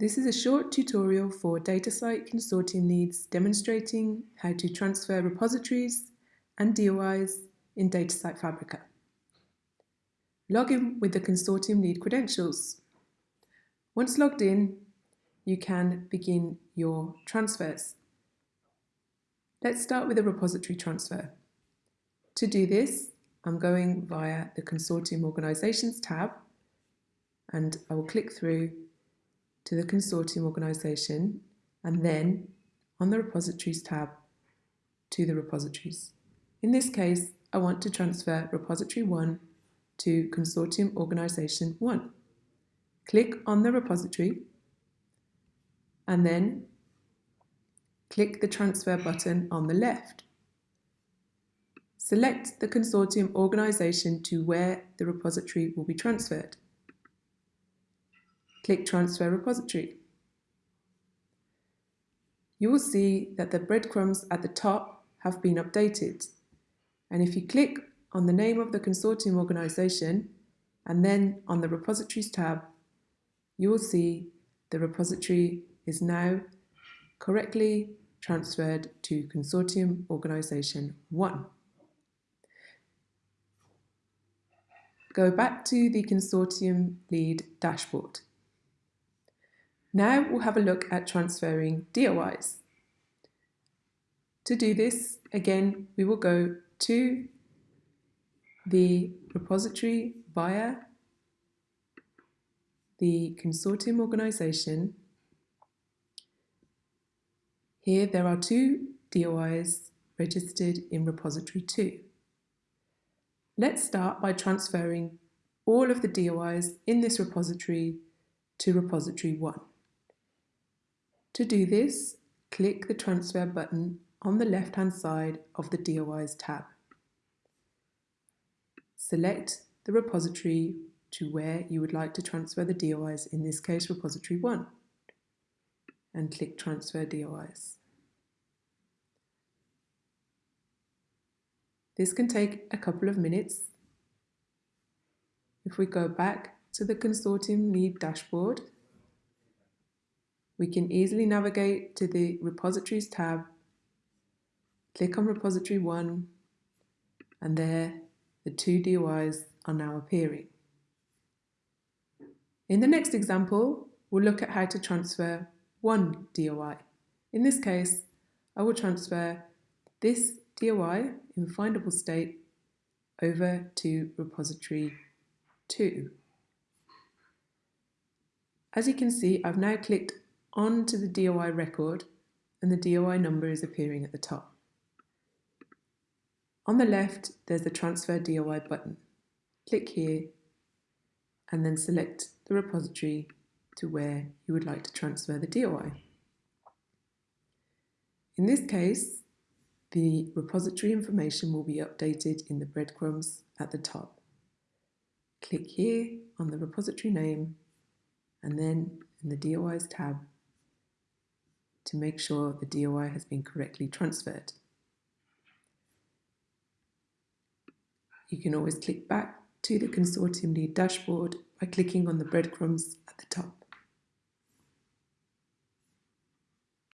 This is a short tutorial for DataCite consortium leads demonstrating how to transfer repositories and DOIs in DataCite Fabrica. Log in with the consortium lead credentials. Once logged in, you can begin your transfers. Let's start with a repository transfer. To do this, I'm going via the Consortium Organisations tab and I will click through to the consortium organisation and then on the repositories tab to the repositories. In this case, I want to transfer repository 1 to consortium organisation 1. Click on the repository and then click the transfer button on the left. Select the consortium organisation to where the repository will be transferred. Click Transfer Repository. You will see that the breadcrumbs at the top have been updated. And if you click on the name of the consortium organisation and then on the Repositories tab, you will see the repository is now correctly transferred to Consortium Organisation 1. Go back to the Consortium Lead dashboard. Now we'll have a look at transferring DOIs. To do this, again, we will go to the repository via the consortium organization. Here there are two DOIs registered in repository 2. Let's start by transferring all of the DOIs in this repository to repository 1. To do this, click the transfer button on the left-hand side of the DOIs tab. Select the repository to where you would like to transfer the DOIs, in this case repository 1, and click Transfer DOIs. This can take a couple of minutes. If we go back to the consortium lead dashboard we can easily navigate to the Repositories tab, click on Repository 1, and there the two DOIs are now appearing. In the next example, we'll look at how to transfer one DOI. In this case, I will transfer this DOI in findable state over to repository 2. As you can see, I've now clicked onto the DOI record and the DOI number is appearing at the top. On the left, there's the Transfer DOI button. Click here and then select the repository to where you would like to transfer the DOI. In this case, the repository information will be updated in the breadcrumbs at the top. Click here on the repository name and then in the DOIs tab to make sure the DOI has been correctly transferred. You can always click back to the consortium lead dashboard by clicking on the breadcrumbs at the top.